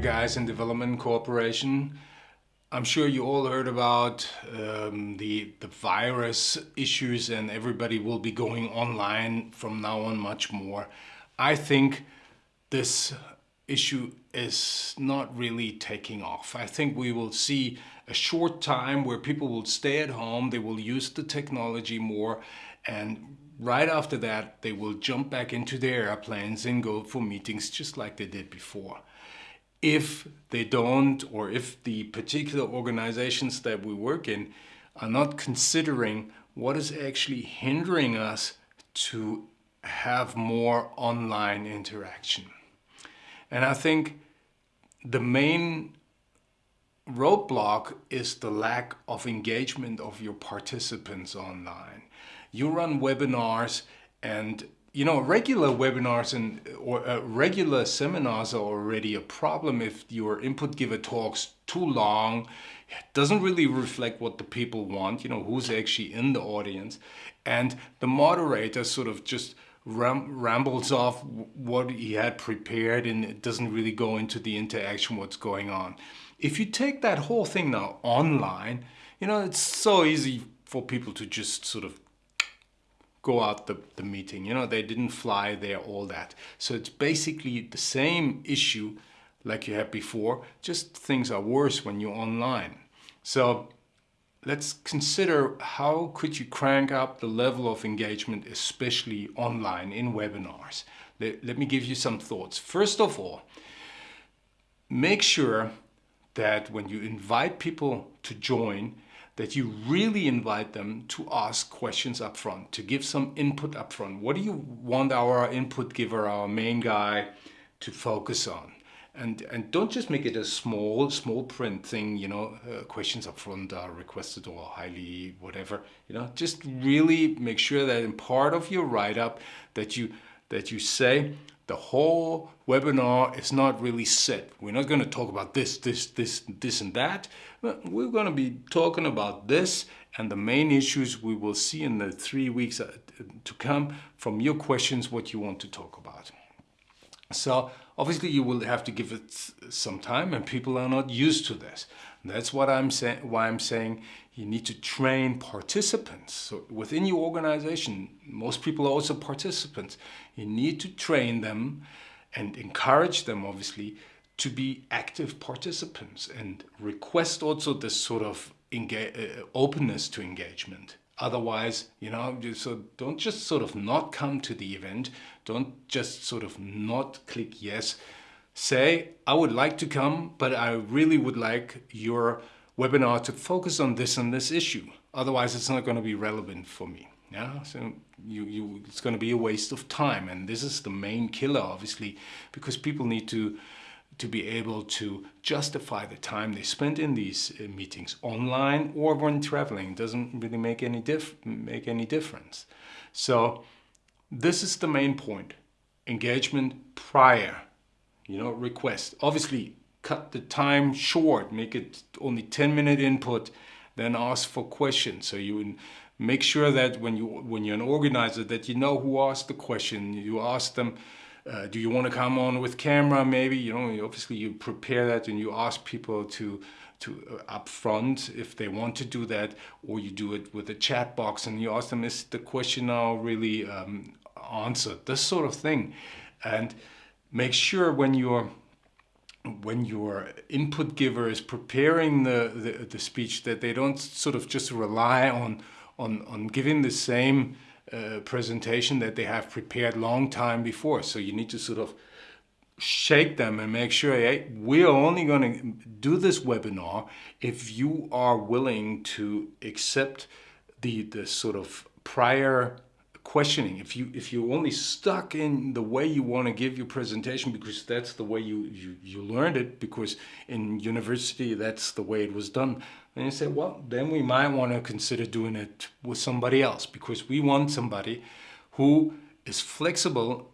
guys in Development Corporation. I'm sure you all heard about um, the, the virus issues and everybody will be going online from now on much more. I think this issue is not really taking off. I think we will see a short time where people will stay at home, they will use the technology more, and right after that, they will jump back into their airplanes and go for meetings just like they did before. If they don't, or if the particular organizations that we work in are not considering what is actually hindering us to have more online interaction. And I think the main roadblock is the lack of engagement of your participants online. You run webinars and you know regular webinars and or uh, regular seminars are already a problem if your input giver talks too long doesn't really reflect what the people want you know who's actually in the audience and the moderator sort of just ram rambles off what he had prepared and it doesn't really go into the interaction what's going on. If you take that whole thing now online, you know, it's so easy for people to just sort of go out the, the meeting. You know, they didn't fly there, all that. So it's basically the same issue like you had before, just things are worse when you're online. So let's consider how could you crank up the level of engagement, especially online in webinars. Let, let me give you some thoughts. First of all, make sure that when you invite people to join, that you really invite them to ask questions up front, to give some input up front. What do you want our input giver, our main guy, to focus on? and and don't just make it a small small print thing you know uh, questions up front are requested or highly whatever you know just really make sure that in part of your write-up that you that you say the whole webinar is not really set. We're not going to talk about this this this this and that. We're going to be talking about this and the main issues we will see in the three weeks uh, to come from your questions what you want to talk about. So obviously you will have to give it some time and people are not used to this. That's what I'm saying, why I'm saying you need to train participants. So within your organization, most people are also participants. You need to train them and encourage them obviously to be active participants and request also this sort of uh, openness to engagement. Otherwise, you know, so don't just sort of not come to the event. Don't just sort of not click yes. Say, I would like to come, but I really would like your webinar to focus on this and this issue. Otherwise, it's not going to be relevant for me. Yeah, so you, you, it's going to be a waste of time. And this is the main killer, obviously, because people need to to be able to justify the time they spend in these uh, meetings online or when traveling. It doesn't really make any, dif make any difference. So this is the main point. Engagement prior, you know, request. Obviously, cut the time short, make it only 10 minute input, then ask for questions. So you make sure that when, you, when you're an organizer that you know who asked the question, you ask them, uh, do you want to come on with camera? Maybe you know obviously you prepare that and you ask people to to uh, up front if they want to do that or you do it with a chat box and you ask them is the question now really um, answered? This sort of thing. And make sure when you're when your input giver is preparing the, the, the speech that they don't sort of just rely on on on giving the same uh, presentation that they have prepared long time before. So you need to sort of shake them and make sure, hey, we're only going to do this webinar if you are willing to accept the, the sort of prior questioning. If you if you're only stuck in the way you want to give your presentation because that's the way you, you, you learned it, because in university that's the way it was done, and you say, well, then we might want to consider doing it with somebody else because we want somebody who is flexible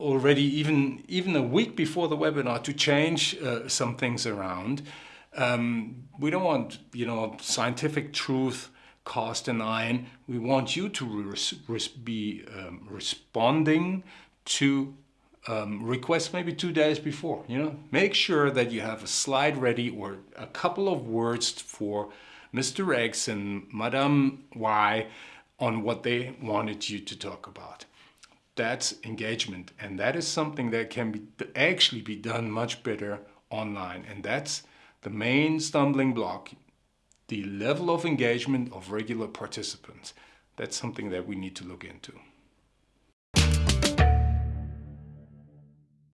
already even even a week before the webinar to change uh, some things around. Um, we don't want you know scientific truth cast in iron. We want you to res res be um, responding to um, request maybe two days before. You know, make sure that you have a slide ready or a couple of words for Mr. X and Madame Y on what they wanted you to talk about. That's engagement, and that is something that can be actually be done much better online, and that's the main stumbling block. The level of engagement of regular participants. That's something that we need to look into.